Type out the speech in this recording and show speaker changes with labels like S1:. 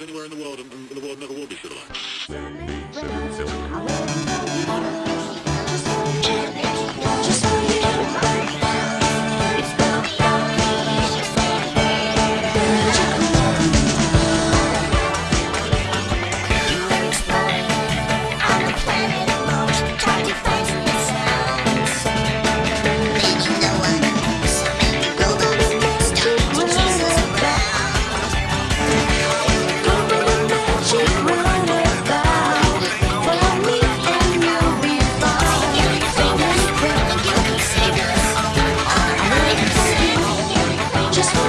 S1: anywhere in the world, and, and the world never will be civilized. just